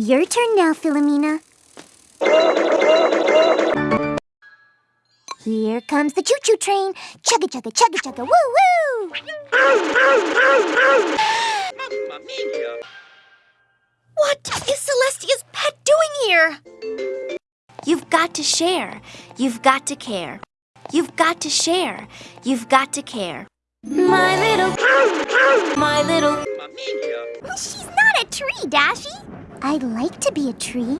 Your turn now, Philomena. Here comes the choo-choo train. Chugga chugga chugga chugga woo woo! What is Celestia's pet doing here? You've got to share. You've got to care. You've got to share. You've got to care. My little, my little. She's not a tree, Dashi. I'd like to be a tree.